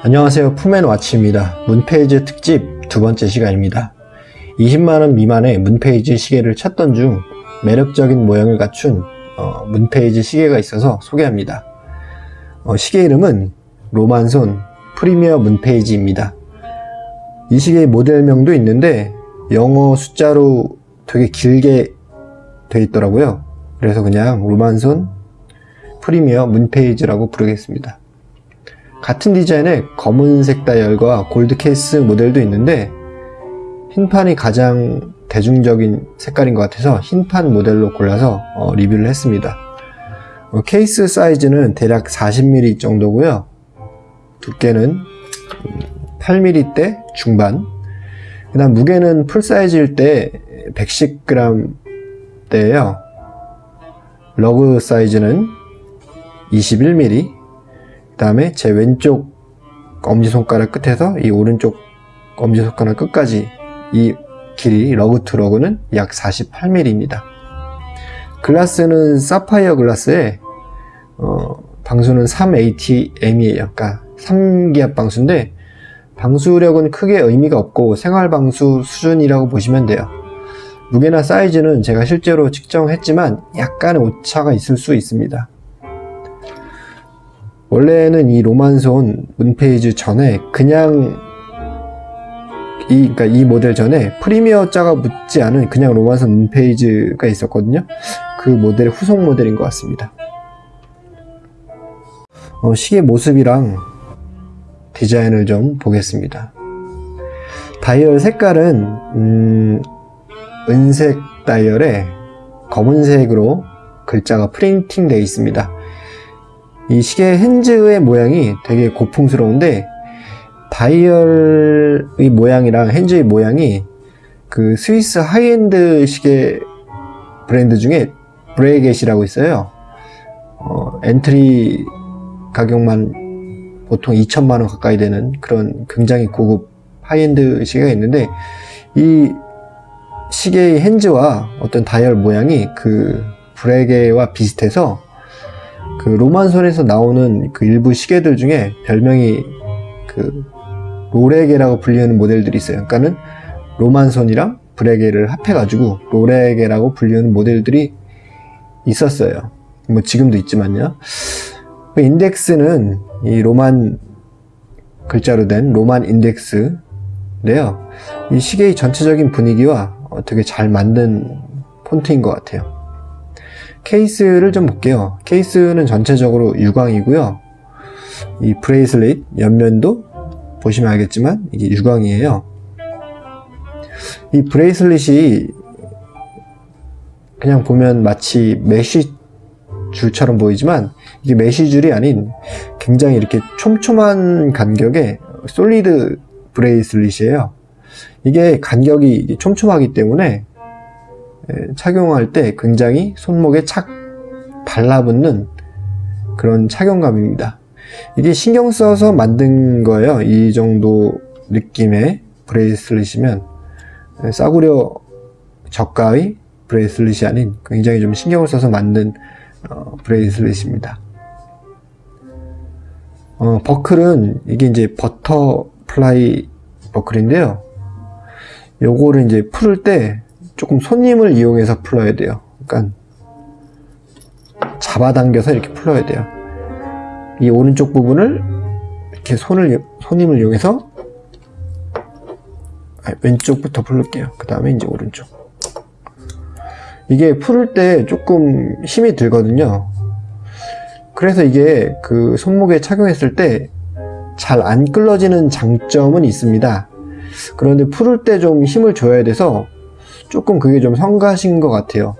안녕하세요. 푸맨와치입니다. 문페이지 특집 두 번째 시간입니다. 20만원 미만의 문페이지 시계를 찾던 중 매력적인 모양을 갖춘 어, 문페이지 시계가 있어서 소개합니다. 어, 시계 이름은 로만손 프리미어 문페이지입니다. 이 시계의 모델명도 있는데 영어 숫자로 되게 길게 되어 있더라고요. 그래서 그냥 로만손 프리미어 Moonphase라고 부르겠습니다 같은 디자인의 검은색 다이얼과 골드 케이스 모델도 있는데 흰판이 가장 대중적인 색깔인 것 같아서 흰판 모델로 골라서 어, 리뷰를 했습니다. 어, 케이스 사이즈는 대략 40mm 정도고요. 두께는 8mm대 중반. 그 다음 무게는 풀사이즈일 때 110g 대예요. lug 사이즈는 21mm 그 다음에 제 왼쪽 엄지손가락 끝에서 이 오른쪽 엄지손가락 끝까지 이 길이 lug to lug는 약 48mm입니다 글라스는 사파이어 글라스에 어, 방수는 3ATM이에요. 그러니까 3기압 방수인데 방수력은 크게 의미가 없고 생활 방수 수준이라고 보시면 돼요. 무게나 사이즈는 제가 실제로 측정했지만 약간의 오차가 있을 수 있습니다 원래는 이 로만손 문페이지 전에 그냥 이, 그러니까 이 모델 전에 프리미어 자가 붙지 않은 그냥 로만손 문페이지가 있었거든요. 그 모델의 후속 모델인 것 같습니다. 어, 시계 모습이랑 디자인을 좀 보겠습니다. 다이얼 색깔은 음, 은색 다이얼에 검은색으로 글자가 프린팅 되어 있습니다 이 시계 hands의 모양이 되게 고풍스러운데 다이얼의 모양이랑 hands의 모양이 그 스위스 하이엔드 시계 브랜드 중에 브레게라고 있어요. 어, 엔트리 가격만 보통 2천만원 가까이 되는 그런 굉장히 고급 하이엔드 시계가 있는데 이 시계의 hands와 어떤 다이얼 모양이 그 브레게와 비슷해서 그 로만손에서 나오는 그 일부 시계들 중에 별명이 그 로레게라고 불리는 모델들이 있어요. 그러니까는 로만손이랑 브레게를 합해가지고 로레게라고 불리는 모델들이 있었어요. 뭐 지금도 있지만요. 그 인덱스는 이 로만 글자로 된 Roman 인덱스인데요. 이 시계의 전체적인 분위기와 되게 잘 만든 폰트인 것 같아요. 케이스를 좀 볼게요. 케이스는 전체적으로 유광이고요. 이 브레이슬릿 옆면도 보시면 알겠지만 이게 유광이에요. 이 브레이슬릿이 그냥 보면 마치 메쉬 줄처럼 보이지만 이게 메쉬 줄이 아닌 굉장히 이렇게 촘촘한 간격의 solid 브레이슬릿이에요. 이게 간격이 촘촘하기 때문에 예, 착용할 때 굉장히 손목에 착 달라붙는 그런 착용감입니다. 이게 신경 써서 만든 거예요. 이 정도 느낌의 브레이슬릿이면 예, 싸구려 저가의 브레이슬릿이 아닌 굉장히 좀 신경을 써서 만든 어, 브레이슬릿입니다. 어, 버클은 이게 이제 butterfly 버클인데요. 요거를 이제 풀을 때 조금 손힘을 이용해서 풀어야 돼요. 그러니까 잡아당겨서 이렇게 풀어야 돼요. 이 오른쪽 부분을 이렇게 손을 손힘을 이용해서 아, 왼쪽부터 풀을게요. 그 다음에 이제 오른쪽. 이게 풀을 때 조금 힘이 들거든요. 그래서 이게 그 손목에 착용했을 때 잘 안 끌러지는 장점은 있습니다. 그런데 풀을 때 좀 힘을 줘야 돼서 조금 그게 좀 성가신 것 같아요.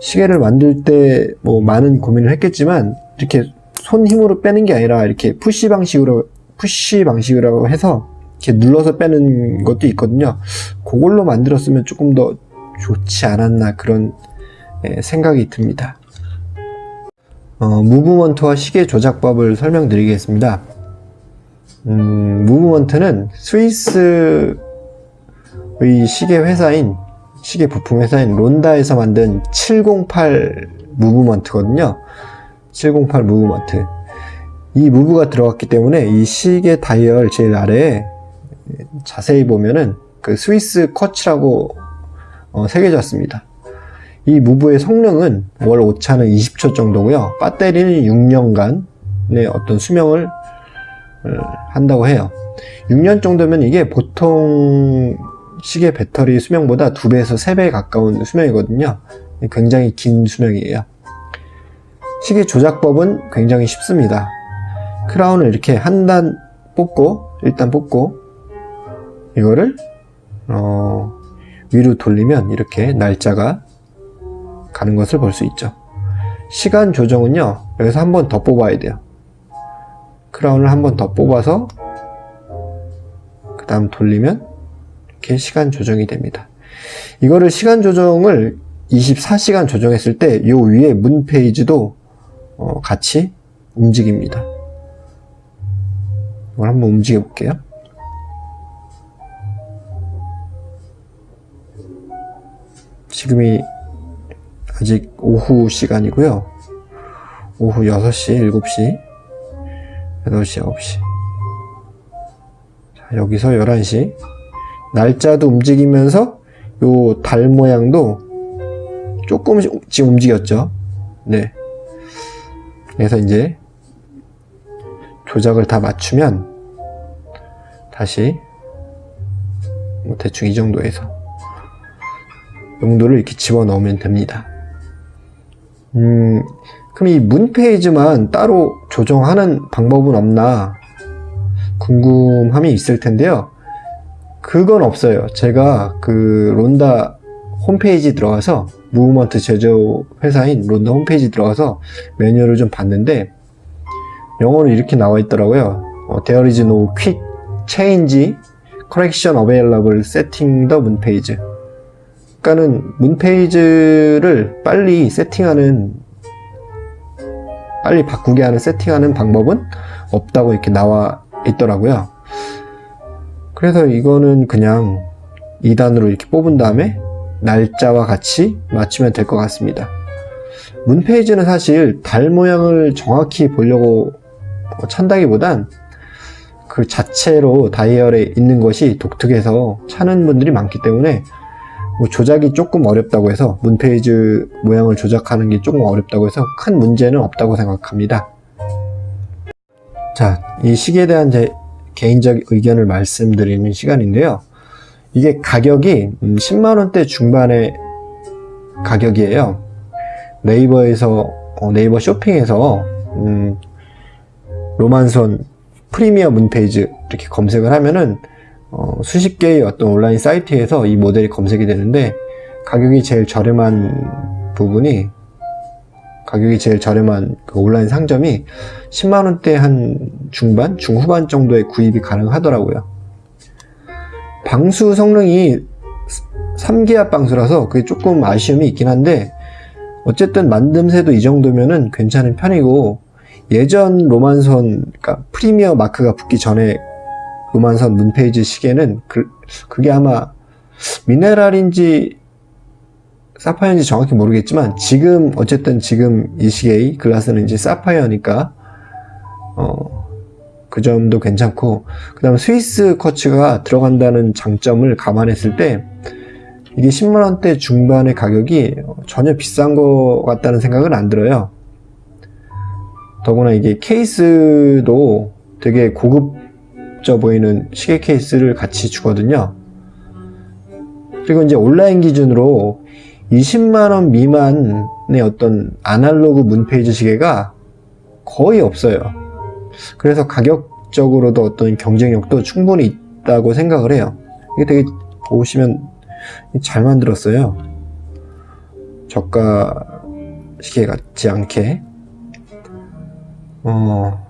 시계를 만들 때 뭐 많은 고민을 했겠지만 이렇게 손 힘으로 빼는 게 아니라 이렇게 푸시 방식으로 푸시 방식으로 해서 이렇게 눌러서 빼는 것도 있거든요. 그걸로 만들었으면 조금 더 좋지 않았나 그런 예, 생각이 듭니다. 어, 무브먼트와 시계 조작법을 설명드리겠습니다. 음, 무브먼트는 스위스의 시계 회사인 시계 부품 회사인 론다에서 만든 708 무브먼트거든요 708 무브먼트 이 무브가 들어갔기 때문에 이 시계 다이얼 제일 아래에 자세히 보면은 그 스위스 쿼츠라고 어, 새겨져 있습니다. 이 무브의 성능은 월 오차는 20초 정도고요. 배터리는 6년간의 어떤 수명을 어, 한다고 해요. 6년 정도면 이게 보통 시계 배터리 수명보다 2배에서 3배 가까운 수명이거든요. 굉장히 긴 수명이에요. 시계 조작법은 굉장히 쉽습니다. 크라운을 이렇게 한 단 뽑고 일단 뽑고 이거를 어, 위로 돌리면 이렇게 날짜가 가는 것을 볼 수 있죠. 시간 조정은요. 여기서 한 번 더 뽑아야 돼요. 크라운을 한 번 더 뽑아서 그 다음 돌리면 이렇게 시간 조정이 됩니다. 이거를 시간 조정을 24시간 조정했을 때이 위에 문 페이지도 어, 같이 움직입니다. 이걸 한번 움직여 볼게요. 지금이 아직 오후 시간이고요. 오후 6시, 7시, 8시, 9시. 자, 여기서 11시. 날짜도 움직이면서 요 달 모양도 조금씩 움직였죠. 네. 그래서 이제 조작을 다 맞추면 다시 뭐 대충 이 정도에서 용도를 이렇게 집어넣으면 됩니다. 음, 그럼 이 문 페이지만 따로 조정하는 방법은 없나 궁금함이 있을 텐데요. 그건 없어요. 제가 그 론다 홈페이지 들어가서 무브먼트 제조 회사인 론다 홈페이지 들어가서 매뉴얼을 좀 봤는데 영어로 이렇게 나와 있더라고요. 어, There is no quick change correction available setting the moon page. 그러니까는 문 페이지를 빨리 세팅하는 빨리 바꾸게 하는 세팅하는 방법은 없다고 이렇게 나와 있더라고요. 그래서 이거는 그냥 2단으로 이렇게 뽑은 다음에 날짜와 같이 맞추면 될 것 같습니다. 문 페이지는 사실 달 모양을 정확히 보려고 찬다기보단 그 자체로 다이얼에 있는 것이 독특해서 찾는 분들이 많기 때문에 뭐 조작이 조금 어렵다고 해서 문 페이지 모양을 조작하는 게 조금 어렵다고 해서 큰 문제는 없다고 생각합니다. 자, 이 시계에 대한 제 개인적 의견을 말씀드리는 시간인데요. 이게 가격이 10만원대 음, 중반의 가격이에요. 네이버에서, 어, 네이버 쇼핑에서, 음, 로만선 프리미어 문페이지 이렇게 검색을 하면은 어, 수십 개의 어떤 온라인 사이트에서 이 모델이 검색이 되는데 가격이 제일 저렴한 부분이 가격이 제일 저렴한 그 온라인 상점이 10만원대 한 중반, 중후반 정도의 구입이 가능하더라고요. 방수 성능이 3기압 방수라서 그게 조금 아쉬움이 있긴 한데 어쨌든 만듦새도 이 정도면은 괜찮은 편이고 예전 로만선 그러니까 프리미어 마크가 붙기 전에 로만선 문페이지 시계는 그, 그게 아마 미네랄인지 사파이어인지 정확히 모르겠지만 지금 어쨌든 지금 이 시계의 글라스는 이제 사파이어니까 어, 그 점도 괜찮고 그 다음 스위스 커츠가 들어간다는 장점을 감안했을 때 이게 10만원대 중반의 가격이 전혀 비싼 것 같다는 생각은 안 들어요 더구나 이게 케이스도 되게 고급 져 보이는 시계 케이스를 같이 주거든요. 그리고 이제 온라인 기준으로 20만원 미만의 어떤 아날로그 문페이지 시계가 거의 없어요. 그래서 가격적으로도 어떤 경쟁력도 충분히 있다고 생각을 해요. 이게 되게 보시면 잘 만들었어요. 저가 시계 같지 않게. 어,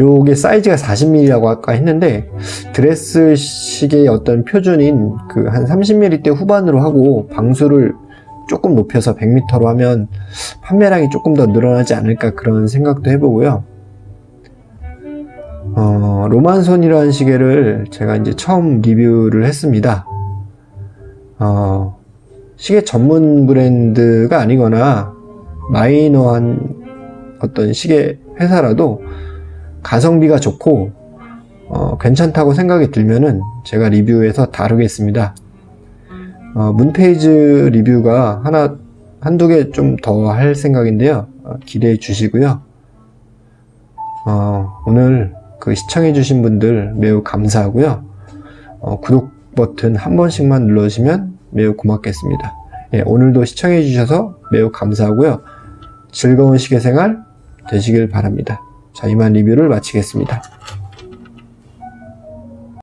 요게 사이즈가 40mm라고 아까 했는데 드레스 시계의 어떤 표준인 그 한 30mm 후반으로 하고 방수를 조금 높여서 100m로 하면 판매량이 조금 더 늘어나지 않을까 그런 생각도 해보고요. 어, 로만손이라는 시계를 제가 이제 처음 리뷰를 했습니다. 어, 시계 전문 브랜드가 아니거나 마이너한 어떤 시계 회사라도 가성비가 좋고 어, 괜찮다고 생각이 들면은 제가 리뷰해서 다루겠습니다. 어, 문페이지 리뷰가 하나 한두 개 좀 더 할 생각인데요. 어, 기대해 주시고요. 어, 오늘 그 시청해 주신 분들 매우 감사하고요. 어, 구독 버튼 한 번씩만 눌러주시면 매우 고맙겠습니다. 예, 오늘도 시청해 주셔서 매우 감사하고요. 즐거운 시계 생활 되시길 바랍니다. 자, 이만 리뷰를 마치겠습니다.